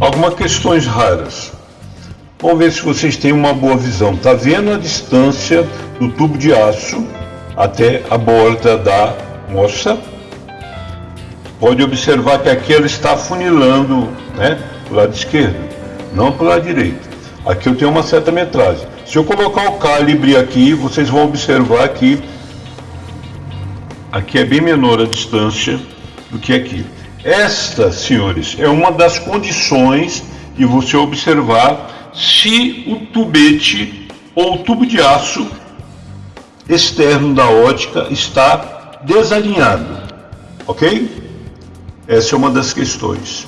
algumas questões raras. Vamos ver se vocês têm uma boa visão. Tá vendo a distância do tubo de aço até a borda da moça? Pode observar que aqui ela está funilando, né, para o lado esquerdo, não para o lado direito. Aqui eu tenho uma certa metragem. Se eu colocar o calibre aqui, vocês vão observar que aqui é bem menor a distância do que aqui. Esta, senhores, é uma das condições de você observar se o tubete ou o tubo de aço externo da ótica está desalinhado, ok? Essa é uma das questões.